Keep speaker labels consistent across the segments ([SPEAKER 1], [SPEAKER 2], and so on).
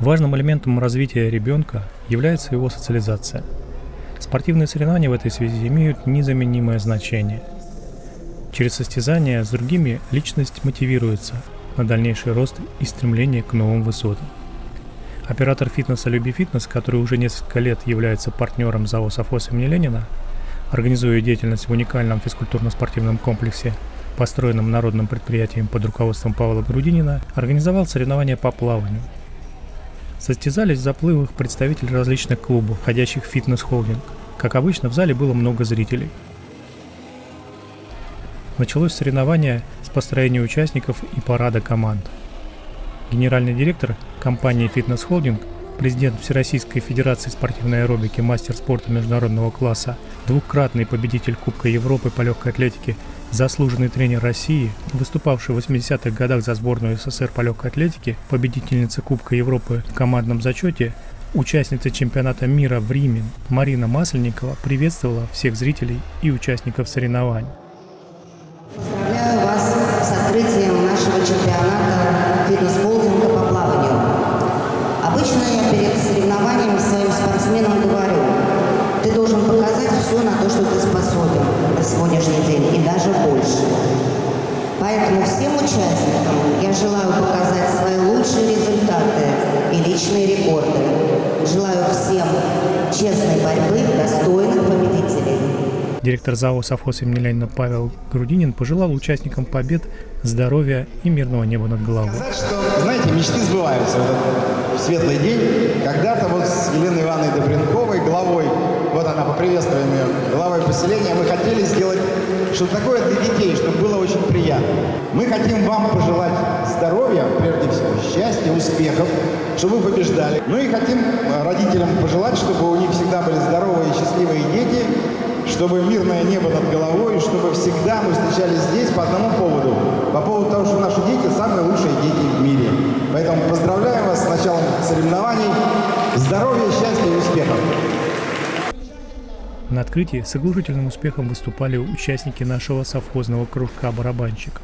[SPEAKER 1] Важным элементом развития ребенка является его социализация. Спортивные соревнования в этой связи имеют незаменимое значение. Через состязания с другими личность мотивируется на дальнейший рост и стремление к новым высотам. Оператор фитнеса «Люби фитнес», который уже несколько лет является партнером ЗАО «Софос» имени Ленина, организуя деятельность в уникальном физкультурно-спортивном комплексе, построенном народным предприятием под руководством Павла Грудинина, организовал соревнования по плаванию. Состязались в заплывах представители различных клубов, входящих в фитнес-холдинг. Как обычно, в зале было много зрителей. Началось соревнование с построения участников и парада команд – генеральный директор компании «Фитнес Холдинг», президент Всероссийской Федерации спортивной аэробики, мастер спорта международного класса, двукратный победитель Кубка Европы по легкой атлетике, заслуженный тренер России, выступавший в 80-х годах за сборную СССР по легкой атлетике, победительница Кубка Европы в командном зачете, участница чемпионата мира в Риме Марина Масленникова приветствовала всех зрителей и участников соревнований.
[SPEAKER 2] Сегодняшний день, и даже больше. Поэтому всем участникам я желаю показать свои лучшие результаты и личные рекорды. Желаю всем честной борьбы, достойных победителей.
[SPEAKER 1] Директор ЗАО «Совхоз имени Ленина» Павел Грудинин пожелал участникам побед здоровья и мирного неба над головой.
[SPEAKER 3] Сказать, что, знаете, мечты сбываются в этот светлый день. Когда-то вот с Еленой Ивановной Добренковой, главой, вот она, поприветствуем ее, главой поселения, мы хотели сделать что-то такое для детей, чтобы было очень приятно. Мы хотим вам пожелать здоровья, прежде всего, счастья, успехов, чтобы вы побеждали. Ну и хотим родителям пожелать, чтобы у них всегда были здоровые и счастливые дети, чтобы мирное небо над головой, чтобы всегда мы встречались здесь по одному поводу. По поводу того, что наши дети самые лучшие дети в мире. Поэтому поздравляем вас с началом соревнований. Здоровья, счастья и успехов!
[SPEAKER 1] На открытии с оглушительным успехом выступали участники нашего совхозного кружка барабанщиков.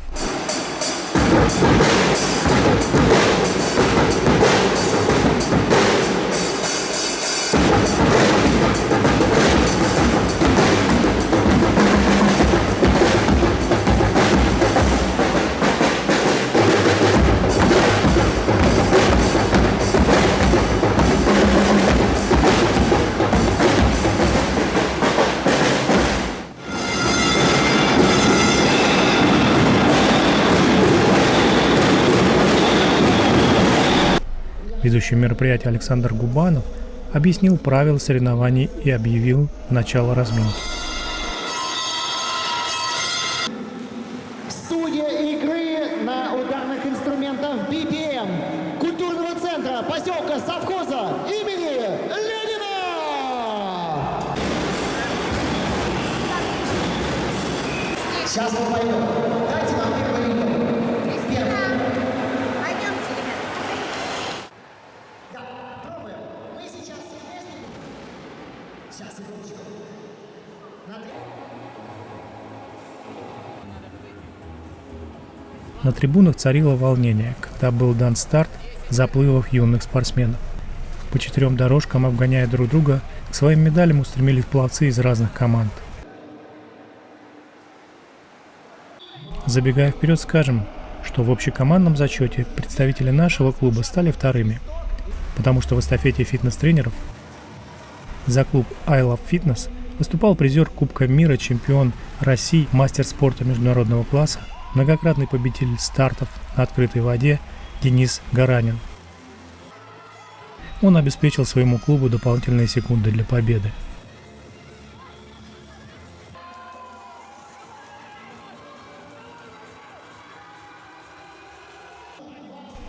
[SPEAKER 1] Ведущий мероприятие Александр Губанов объяснил правила соревнований и объявил начало разминки.
[SPEAKER 4] Студия игры на ударных инструментах BPM культурного центра поселка совхоза имени Ленина! Сейчас мы пойдем. Секундочку. На три.
[SPEAKER 1] На трибунах царило волнение, когда был дан старт заплывов юных спортсменов. По четырем дорожкам, обгоняя друг друга, к своим медалям устремились пловцы из разных команд. Забегая вперед, скажем, что в общекомандном зачете представители нашего клуба стали вторыми, потому что в эстафете фитнес-тренеров за клуб I Love Fitness выступал призер Кубка мира, чемпион России, мастер спорта международного класса, многократный победитель стартов на открытой воде Денис Гаранин. Он обеспечил своему клубу дополнительные секунды для победы.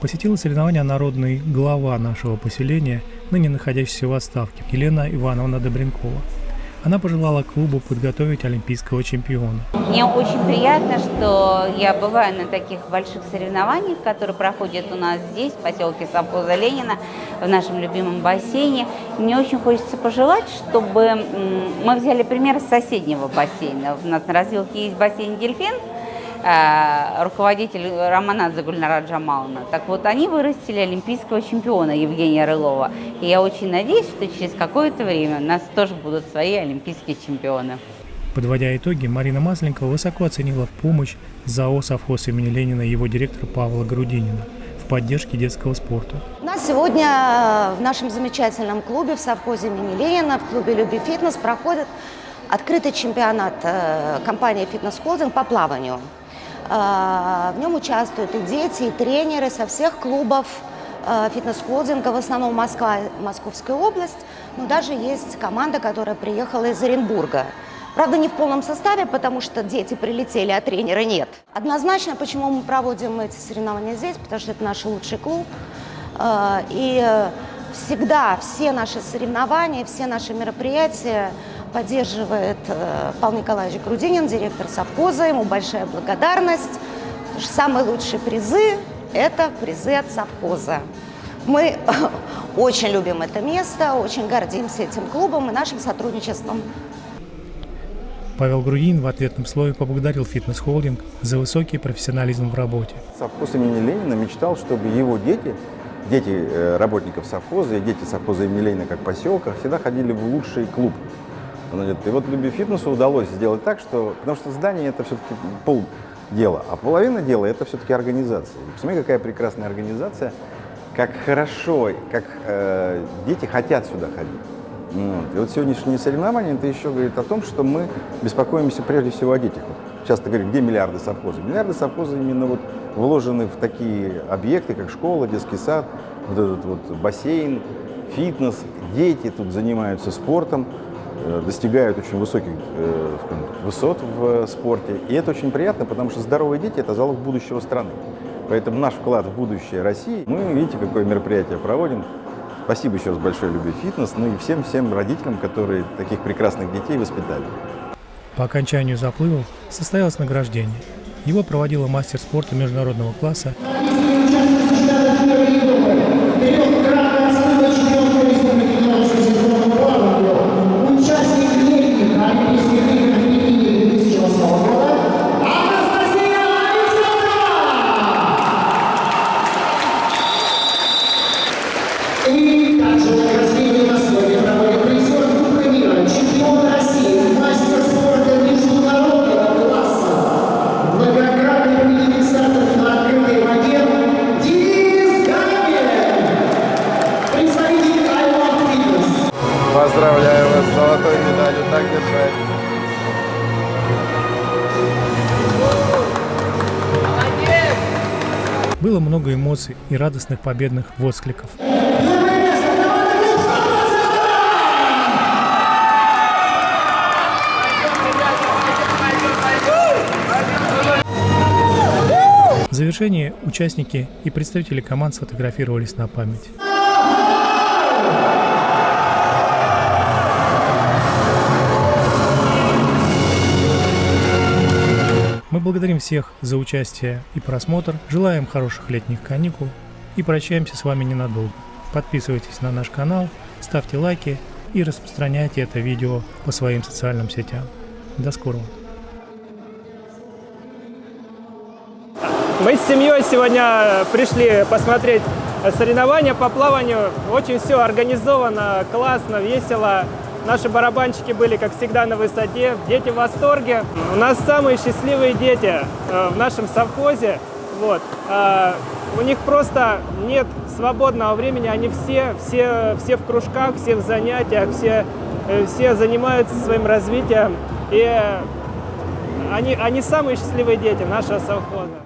[SPEAKER 1] Посетила соревнования народный глава нашего поселения, ныне находящийся в отставке, Елена Ивановна Добренкова. Она пожелала клубу подготовить олимпийского чемпиона.
[SPEAKER 5] Мне очень приятно, что я бываю на таких больших соревнованиях, которые проходят у нас здесь, в поселке Совхоза Ленина, в нашем любимом бассейне. Мне очень хочется пожелать, чтобы мы взяли пример с соседнего бассейна. У нас на развилке есть бассейн «Дельфин», руководитель Романадзе Гульнара Джамаловна. Так вот, они вырастили олимпийского чемпиона Евгения Рылова. И я очень надеюсь, что через какое-то время у нас тоже будут свои олимпийские чемпионы.
[SPEAKER 1] Подводя итоги, Марина Масленкова высоко оценила помощь ЗАО «Совхоз» имени Ленина и его директора Павла Грудинина в поддержке детского спорта.
[SPEAKER 2] У нас сегодня в нашем замечательном клубе в совхозе имени Ленина, в клубе «Люби фитнес» проходит открытый чемпионат э, компании «Фитнес Холдинг» по плаванию. Э, в нем участвуют и дети, и тренеры со всех клубов э, фитнес-холдинга, в основном Москва, Московская область, но даже есть команда, которая приехала из Оренбурга. Правда, не в полном составе, потому что дети прилетели, а тренера нет. Однозначно, почему мы проводим эти соревнования здесь, потому что это наш лучший клуб. Э, и всегда все наши соревнования, все наши мероприятия поддерживает э, Павел Николаевич Грудинин, директор совхоза. Ему большая благодарность. Самые лучшие призы – это призы от совхоза. Мы очень любим это место, очень гордимся этим клубом и нашим сотрудничеством.
[SPEAKER 1] Павел Грудин в ответном слове поблагодарил фитнес-холдинг за высокий профессионализм в работе.
[SPEAKER 6] Совхоз имени Ленина мечтал, чтобы его дети, дети э, работников совхоза и дети совхоза имени Ленина как поселка всегда ходили в лучший клуб. И вот Люби Фитнесу удалось сделать так, что... Потому что здание это все-таки пол дела, а половина дела это все-таки организация. И посмотри, какая прекрасная организация, как хорошо, как э, дети хотят сюда ходить. Вот. И вот сегодняшнее соревнование, это еще говорит о том, что мы беспокоимся прежде всего о детях. Вот часто говорят, где миллиарды совхоза? Миллиарды совхоза именно вот вложены в такие объекты, как школа, детский сад, вот этот вот бассейн, фитнес. Дети тут занимаются спортом, достигают очень высоких э, высот в спорте. И это очень приятно, потому что здоровые дети – это залог будущего страны. Поэтому наш вклад в будущее России, мы, видите, какое мероприятие проводим, Спасибо еще раз большое Любви Фитнес, ну и всем-всем родителям, которые таких прекрасных детей воспитали.
[SPEAKER 1] По окончанию заплывов состоялось награждение. Его проводила мастер спорта международного класса было много эмоций и радостных победных воскликов. В завершении участники и представители команд сфотографировались на память. Мы благодарим всех за участие и просмотр, желаем хороших летних каникул и прощаемся с вами ненадолго. Подписывайтесь на наш канал, ставьте лайки и распространяйте это видео по своим социальным сетям. До скорого!
[SPEAKER 7] Мы с семьей сегодня пришли посмотреть соревнования по плаванию. Очень все организовано, классно, весело. Наши барабанщики были, как всегда, на высоте. Дети в восторге. У нас самые счастливые дети э, в нашем совхозе. Вот. А, у них просто нет свободного времени. Они все, все, все в кружках, все в занятиях, все, э, все занимаются своим развитием. И они, они самые счастливые дети нашего совхоза.